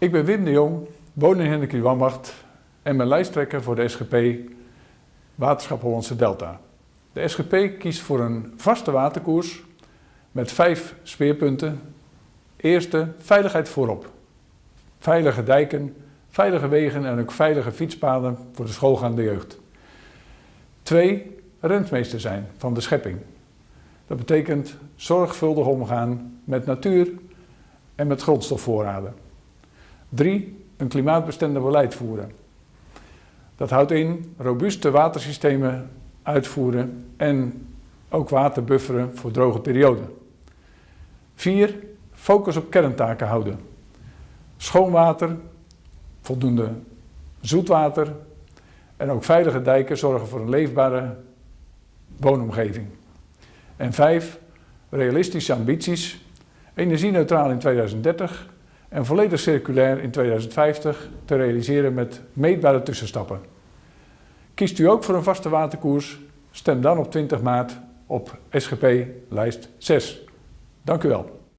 Ik ben Wim de Jong, woon in Hendrik Wambacht en ben lijsttrekker voor de SGP Waterschap Hollandse Delta. De SGP kiest voor een vaste waterkoers met vijf speerpunten. Eerste, veiligheid voorop. Veilige dijken, veilige wegen en ook veilige fietspaden voor de schoolgaande jeugd. Twee, rentmeester zijn van de schepping. Dat betekent zorgvuldig omgaan met natuur en met grondstofvoorraden. Drie, een klimaatbestendig beleid voeren. Dat houdt in robuuste watersystemen uitvoeren en ook water bufferen voor droge perioden. Vier, focus op kerntaken houden. Schoon water, voldoende zoetwater en ook veilige dijken zorgen voor een leefbare woonomgeving. En vijf, realistische ambities. Energie-neutraal in 2030 en volledig circulair in 2050 te realiseren met meetbare tussenstappen. Kiest u ook voor een vaste waterkoers? Stem dan op 20 maart op SGP lijst 6. Dank u wel.